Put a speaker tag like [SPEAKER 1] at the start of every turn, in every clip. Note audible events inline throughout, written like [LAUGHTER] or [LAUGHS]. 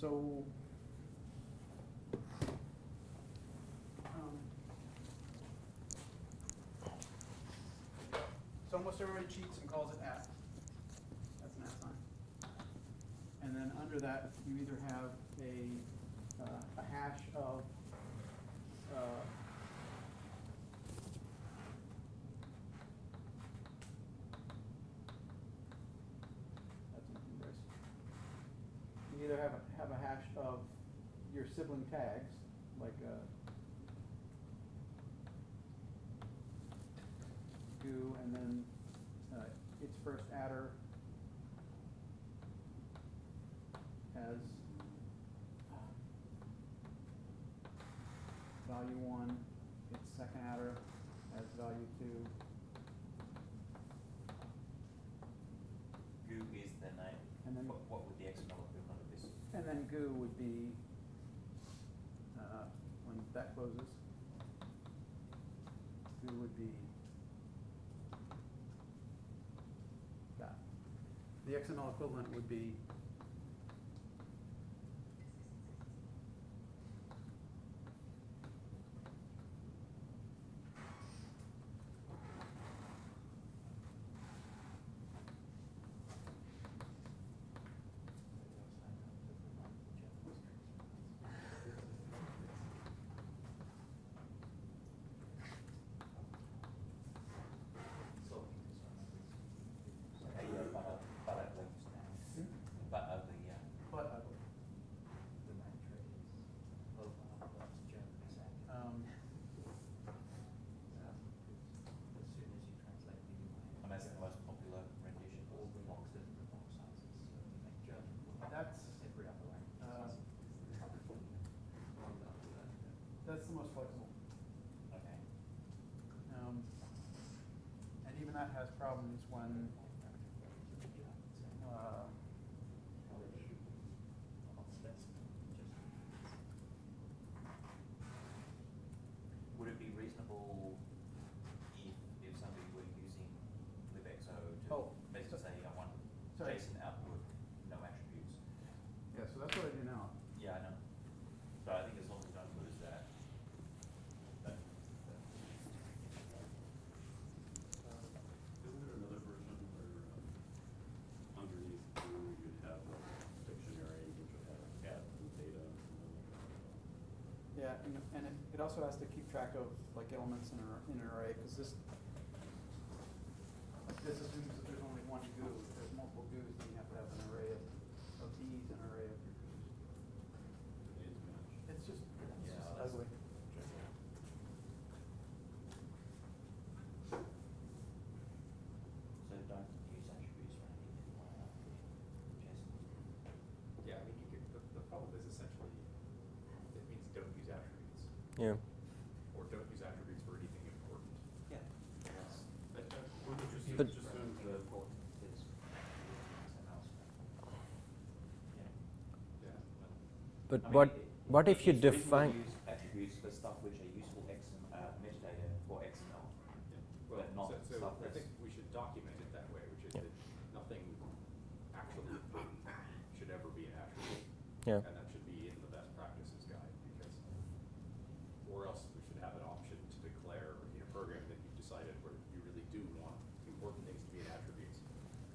[SPEAKER 1] so. um, So almost everybody cheats and calls it at. That's an at sign. And then under that, you either have a, uh, a hash of, uh, that's an embrace. You either have, a have a hash of your sibling tags, like, uh, do, and then, uh, its first adder has value one, its second adder has value two,
[SPEAKER 2] Goo is the name.
[SPEAKER 1] And then-
[SPEAKER 2] What, what would the XML equivalent of this?
[SPEAKER 1] and then goo would be, closes. Goo would be that. The XML equivalent would be
[SPEAKER 2] Okay, yeah, but, uh, but uh, what you say? But ugly, yeah.
[SPEAKER 1] but ugly.
[SPEAKER 3] The mantra is mobile, that's German second.
[SPEAKER 1] Um,
[SPEAKER 3] Um, As soon as you translate the UI.
[SPEAKER 2] And that's the most popular rendition.
[SPEAKER 3] All the boxes, the box sizes, so you make German. work.
[SPEAKER 1] That's,
[SPEAKER 3] Every other language.
[SPEAKER 1] uh,
[SPEAKER 3] is- is covered. Well done, well done.
[SPEAKER 1] that's the most flexible.
[SPEAKER 2] Okay.
[SPEAKER 1] Um, and even that has problems when, uh,
[SPEAKER 2] Would it be reasonable if, if somebody were using libxo to
[SPEAKER 1] Oh,
[SPEAKER 2] basically
[SPEAKER 1] so-
[SPEAKER 2] say, I want
[SPEAKER 1] sorry.
[SPEAKER 2] JSON output, no attributes?
[SPEAKER 1] yeah, so that's what I do now.
[SPEAKER 2] Yeah, I know. So I think as long as we don't lose that, that, that-
[SPEAKER 4] Isn't there another version where um, underneath Goo you'd have a dictionary which would have cat and data? and then
[SPEAKER 1] And, it also has to keep track of like elements in an, in an array, because this, this assumes that there's only one goo. If there's multiple goos, then you have to have an array of, of these and an array of your goos.
[SPEAKER 4] the names match.
[SPEAKER 1] It's just, it's
[SPEAKER 2] Yeah,
[SPEAKER 1] just
[SPEAKER 2] that's-
[SPEAKER 1] ugly.
[SPEAKER 2] so don't use attributes or anything like that. JSON.
[SPEAKER 5] Yeah, I mean, you could, the, the problem is essentially, it means don't use attributes,
[SPEAKER 6] Yeah.
[SPEAKER 5] or don't use attributes for anything important.
[SPEAKER 2] Yeah, that's,
[SPEAKER 4] I- I would have just,
[SPEAKER 6] But-
[SPEAKER 4] just assumed that,
[SPEAKER 2] important is. Yeah.
[SPEAKER 4] yeah,
[SPEAKER 6] But
[SPEAKER 2] I mean,
[SPEAKER 6] what,
[SPEAKER 2] it-
[SPEAKER 6] what if you
[SPEAKER 2] it's reasonable to
[SPEAKER 6] define,
[SPEAKER 2] use attributes for stuff which are useful XM, uh, metadata for XML,
[SPEAKER 5] Well,
[SPEAKER 2] but not
[SPEAKER 5] so, so
[SPEAKER 2] stuff
[SPEAKER 5] I think we should document it that way, which is
[SPEAKER 6] Yeah.
[SPEAKER 5] that nothing actually should ever be an attribute.
[SPEAKER 6] Yeah.
[SPEAKER 5] And that should be in the best practices guide, because, or else we should have an option to declare in a program that you've decided where you really do want important things to be in attributes,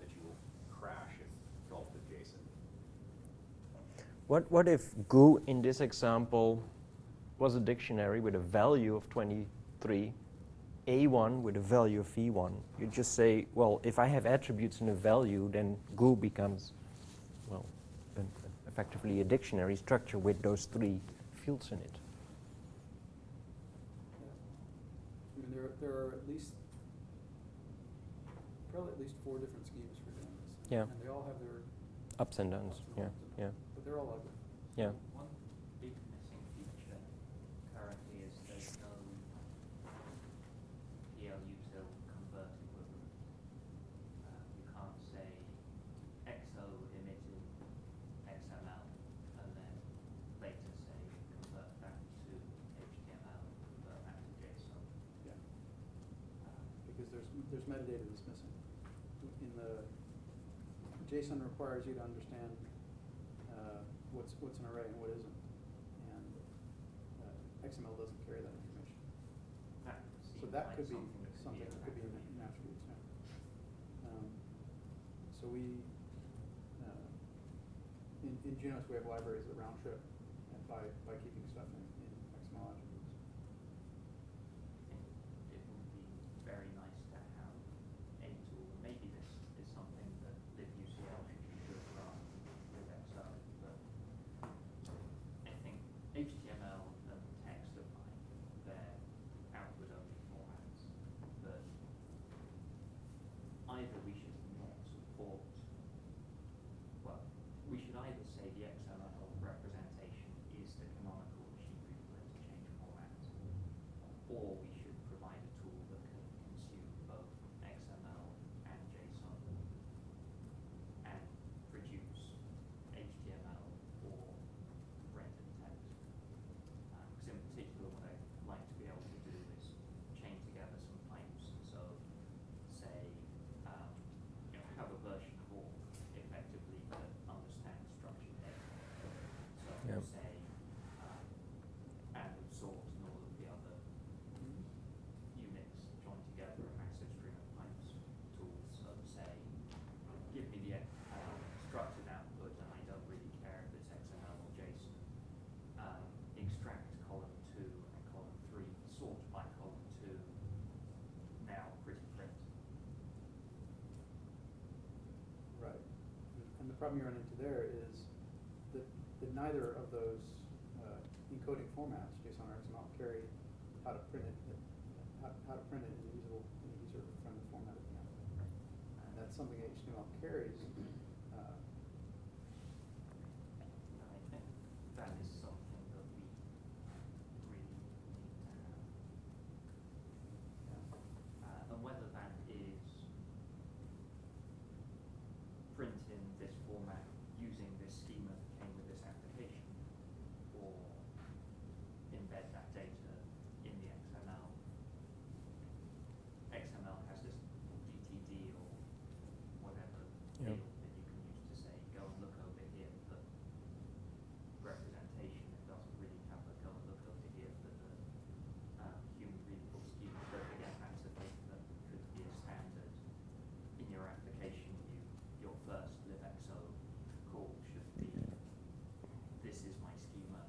[SPEAKER 5] that you will crash if gulped with JSON.
[SPEAKER 6] What, what if goo in this example was a dictionary with a value of 23, A1 with a value of V1? You just say, well, if I have attributes and a value, then goo becomes, well, an, effectively a dictionary structure with those three fields in it.
[SPEAKER 1] Yeah. I mean, there, there are at least, probably at least four different schemes for doing this.
[SPEAKER 6] Yeah.
[SPEAKER 1] And they all have their,
[SPEAKER 6] Ups and downs,
[SPEAKER 1] Ups and
[SPEAKER 6] yeah,
[SPEAKER 1] downs.
[SPEAKER 6] yeah,
[SPEAKER 1] but they're all ugly.
[SPEAKER 6] yeah.
[SPEAKER 3] One big missing feature currently is there's no PLUtil convert equivalent. Uh, you can't say XO emitted XML and then later say convert back to HTML, convert back to JSON.
[SPEAKER 1] Yeah.
[SPEAKER 3] Uh,
[SPEAKER 1] Because there's, there's metadata that's missing. In the, JSON requires you to understand, what what's, what's an array and what isn't. And uh, XML doesn't carry that information.
[SPEAKER 3] That
[SPEAKER 1] So that
[SPEAKER 3] like
[SPEAKER 1] could be
[SPEAKER 3] something
[SPEAKER 1] something that could be in
[SPEAKER 3] an
[SPEAKER 1] in attributes, yeah. Um, So we, uh, in, in Junos, we have libraries that round trip and by, by keeping stuff in, in XML attributes.
[SPEAKER 3] I think it would be very nice to have a tool, and maybe this is something that LibUCL should run with Excel, but I think HTML and text are fine, they're outward only formats, but either we should not support, well, we should either say the XML representation is the canonical machine readable interchange format, or we should provide a tool that can consume both XML and JSON and produce HTML or rendered text. Because in particular, what I'd like to be able to do is chain together some pipes. So, say, um, you know, have a version of awk effectively that understands structured data. So,
[SPEAKER 6] Yep.
[SPEAKER 3] say, um, and sort and all of the other units joined together a massive string of pipes tools. So say, give me the um, structured output, and I don't really care if it's XML or JSON. Um, extract column two and column three, sort by column two. Now pretty print.
[SPEAKER 1] Right. And the problem you run into there is that, that neither of those uh, encoding formats, JSON or XML, carry how to print it, how, how to print it in a usable, in a user-friendly format at the end. And that's something HTML carries. uh,
[SPEAKER 3] And I think that is something that we really need to have.
[SPEAKER 1] yeah.
[SPEAKER 3] Uh, and whether that is print in this format using this schema that came with this application, or embed that data in the XML. XML has this DTD or whatever
[SPEAKER 6] Yep.
[SPEAKER 3] field that you can use to say, go and look over here for representation. It doesn't really have a go and look over here for the uh, human readable schema. But again, that's a thing that could be a standard in your application. You, your first libxo call should be, this is my schema,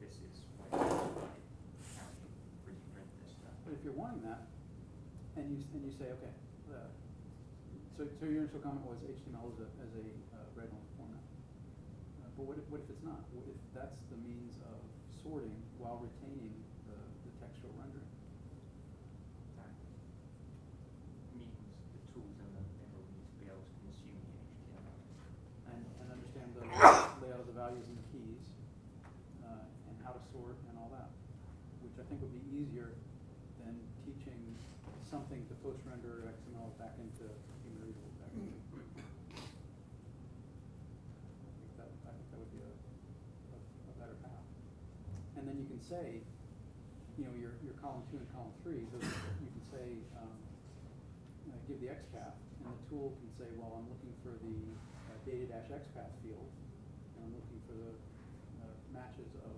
[SPEAKER 3] this is where I, how you really print this stuff.
[SPEAKER 1] But if you're wanting that, and you, and you say, okay, uh, so, so your initial comment was HTML as a, as a uh, read-only format. Uh, But what if, what if it's not? What if that's the means of sorting while retaining the, the textual rendering?
[SPEAKER 3] That means the tools in the need to be able to consume the HTML.
[SPEAKER 1] And, and understand the [COUGHS] layout of the values and the keys, uh, and how to sort and all that, which I think would be easier something to post-render XML back into human readable back. I think that, I think that would be a better path. And then you can say, you know, your, your column two and column three, those, you can say, um, uh, give the XPath, and the tool can say, well, I'm looking for the uh, data dash XPath field, and I'm looking for the uh, matches of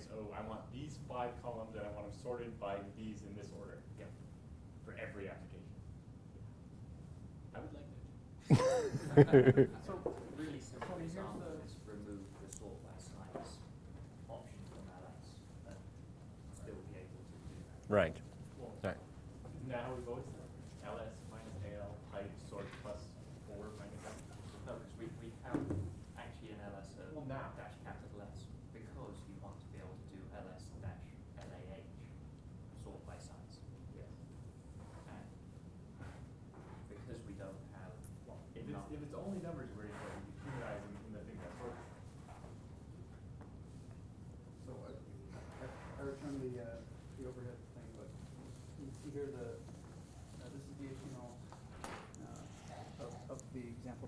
[SPEAKER 7] is, oh, I want these five columns and I want them sorted by these in this order.
[SPEAKER 3] Yeah.
[SPEAKER 7] For every application. I would like that. [LAUGHS]
[SPEAKER 1] so
[SPEAKER 3] really simple example is remove the sort by size option from but still be able to do
[SPEAKER 1] that. Right.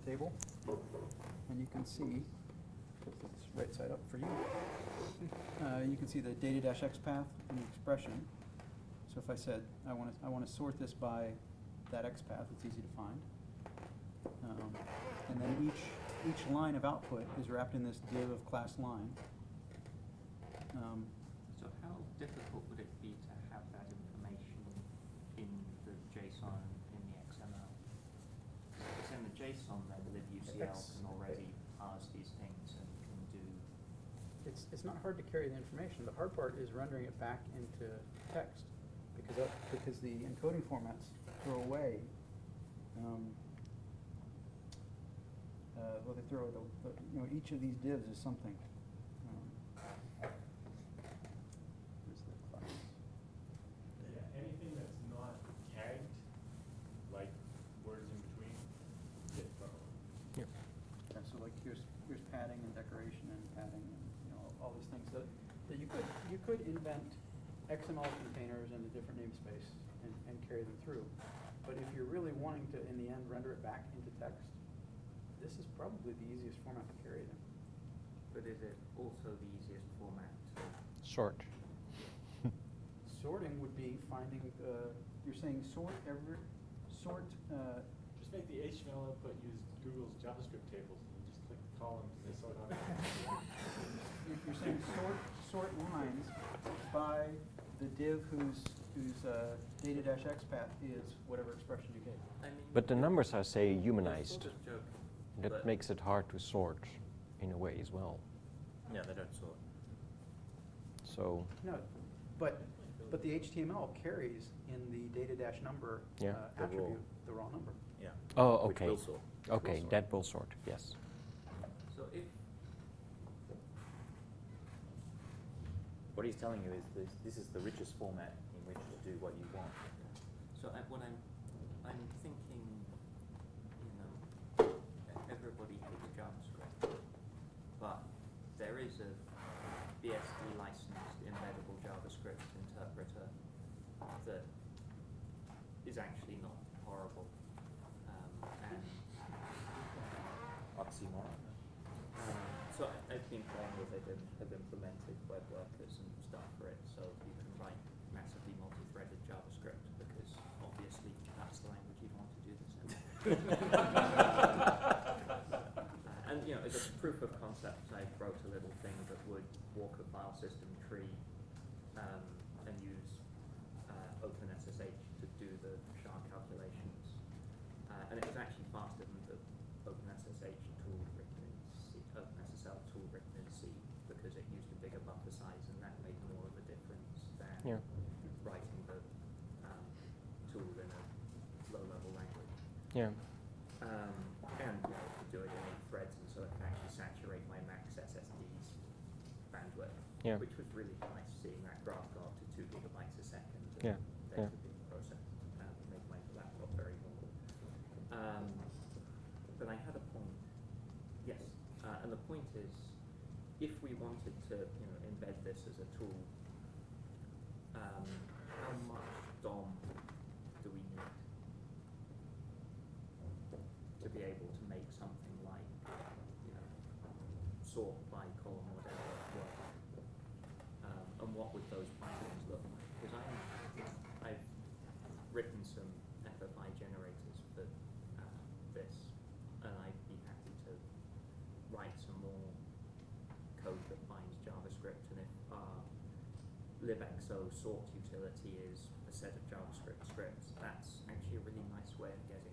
[SPEAKER 1] Table. And you can see, it's right side up for you. Uh, you can see the data dash X path and the expression. So if I said, I wanna, I wanna sort this by that X path, it's easy to find. Um, and then each, each line of output is wrapped in this div of class line. Um,
[SPEAKER 3] So how difficult would it be to have that information in the JSON, in the XML? Because in the JSON, then can already these things and can do,
[SPEAKER 1] It's, it's not hard to carry the information. The hard part is rendering it back into text, because because the encoding formats throw away, um, uh, well, they throw the, the, you know, each of these divs is something. Um, Here's the class.
[SPEAKER 7] Yeah, anything that's not tagged, like words in between, gets thrown away.
[SPEAKER 1] Yeah, so like here's, here's padding and decoration and padding and, you know, all these things that, that you could, you could invent XML containers in a different namespace and, and carry them through. But if you're really wanting to, in the end, render it back into text, this is probably the easiest format to carry it in.
[SPEAKER 3] but is it also the easiest format to?
[SPEAKER 6] Sort.
[SPEAKER 1] Sorting would be finding, uh, you're saying sort every, sort, uh,
[SPEAKER 7] Just make the HTML output use Google's JavaScript tables, and you just click the columns and they sort on.
[SPEAKER 1] you're, you're saying sort, sort lines by the div whose, whose, uh, data dash X path is whatever expression you gave.
[SPEAKER 3] I mean,
[SPEAKER 6] But the numbers are, say, humanized.
[SPEAKER 3] Sort of joking,
[SPEAKER 6] That makes it hard to sort in a way as well.
[SPEAKER 2] Yeah, they don't sort.
[SPEAKER 6] So,
[SPEAKER 1] No, but, but the HTML carries in the data dash number uh,
[SPEAKER 6] Yeah.
[SPEAKER 2] The raw.
[SPEAKER 1] attribute, the raw number.
[SPEAKER 2] Yeah.
[SPEAKER 6] oh,
[SPEAKER 2] Which
[SPEAKER 6] okay.
[SPEAKER 2] will sort.
[SPEAKER 6] Okay,
[SPEAKER 2] Will sort.
[SPEAKER 6] that will sort, yes.
[SPEAKER 3] So if,
[SPEAKER 2] What he's telling you is this, this is the richest format in which to do what you want.
[SPEAKER 3] so I, what I'm, I'm thinking, you know, everybody hates JavaScript, but there is a BSD licensed embeddable JavaScript interpreter that is actually not horrible. Um, and
[SPEAKER 2] Oxymoron.
[SPEAKER 3] Um, So I- I've been playing with it and have implemented web workers and stuff for it, so you can write massively multi-threaded JavaScript, because obviously that's the language you'd want to do this in. Uh, [LAUGHS] And, you know, as a proof of concept, I wrote a little thing that would walk a file system tree um, and use uh, OpenSSH to do the SHA calculations. Uh, and it was actually faster than the OpenSSH tool written in C, OpenSSL tool written in C, because it used a bigger buffer size, and that made more of a difference than
[SPEAKER 6] Yeah.
[SPEAKER 3] writing the um, tool in a low-level language.
[SPEAKER 6] Yeah.
[SPEAKER 3] Um, and you know, to do it in threads, and so it can actually saturate my max SSD's bandwidth.
[SPEAKER 6] Yeah.
[SPEAKER 3] Which was really nice, seeing that graph go up to two gigabytes a second. and
[SPEAKER 6] Yeah,
[SPEAKER 3] Data
[SPEAKER 6] yeah.
[SPEAKER 3] being processed, um, make my laptop very mobile. Um, but I had a point, yes, uh, and the point is, if we wanted to, you know, embed this as a tool, um, how much DOM do we need? to be able to make something like, you know, sort by column or whatever work. Um, and what would those pipelines look like? Because I, I've written some FFI generators for uh, this, and I'd be happy to write some more code that finds JavaScript, and if our libxo sort utility is a set of JavaScript scripts, that's actually a really nice way of getting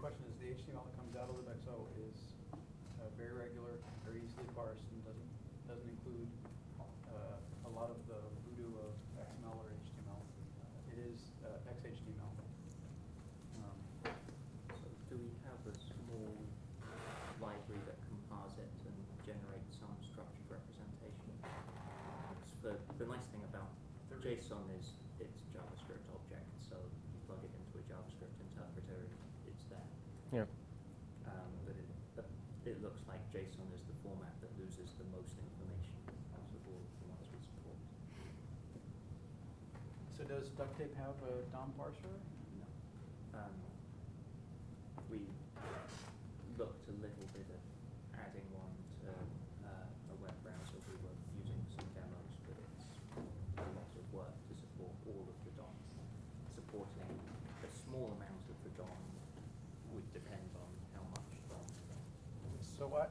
[SPEAKER 3] question is the HTML that comes out of libxo is uh, very regular, very easily parsed, and doesn't doesn't include uh, a lot of the voodoo of XML or HTML. It is uh, XHTML. Um,
[SPEAKER 1] so do we have a small library that can parse it and generate some structured representation? The, the nice thing about JSON is it's JavaScript object, so you plug it into a JavaScript interpreter and
[SPEAKER 6] yeah.
[SPEAKER 1] Um, but, it, but it looks like JSON is the format that loses the most information out of all the ones we support.
[SPEAKER 3] So does Duktape have a DOM parser?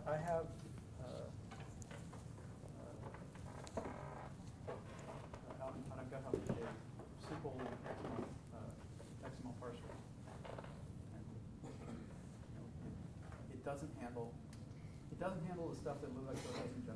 [SPEAKER 3] I have uh, uh, out, out of GitHub today simple XML, uh, XML parser. And, you know, it, it doesn't handle it doesn't handle the stuff that LibXO doesn't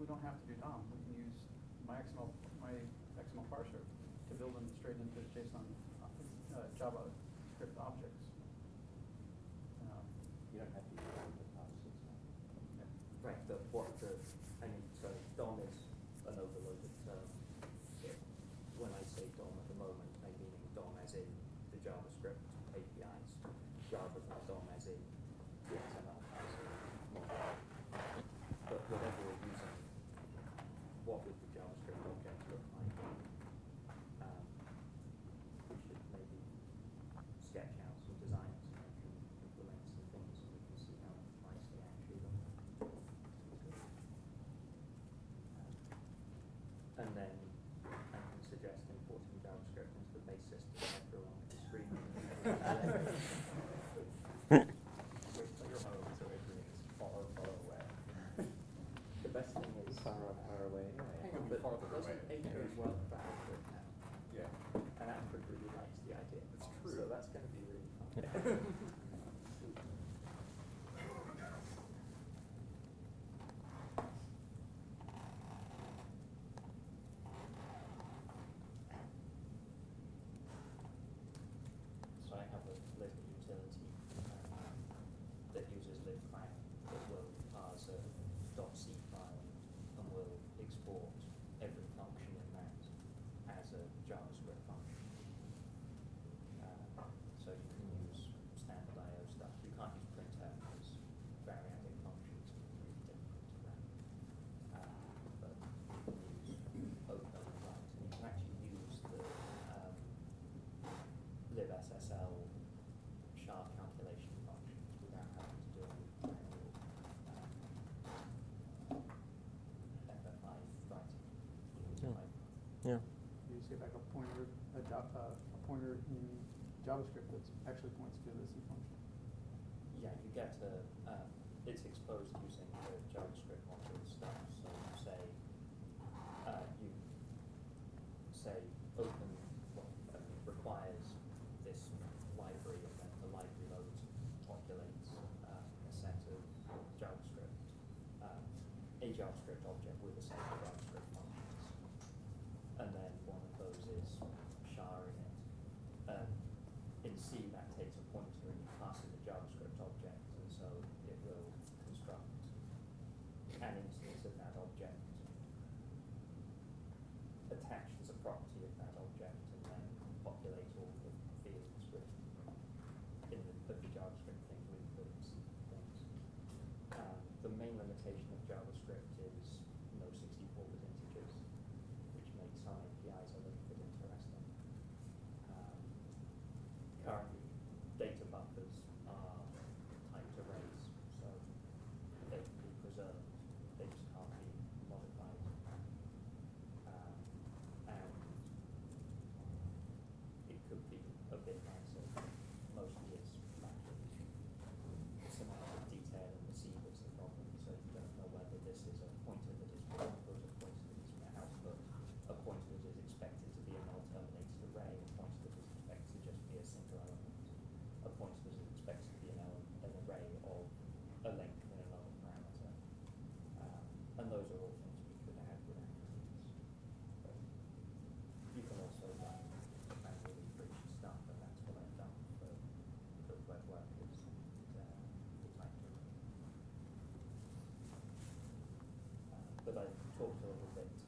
[SPEAKER 8] we
[SPEAKER 3] don't have to do DOM. We can use my XML, my XML parser to build them straight into JSON, uh,
[SPEAKER 1] uh Java pointer in JavaScript that actually points to the C function.
[SPEAKER 3] Yeah, you get to—it's uh, exposed using source of the thing.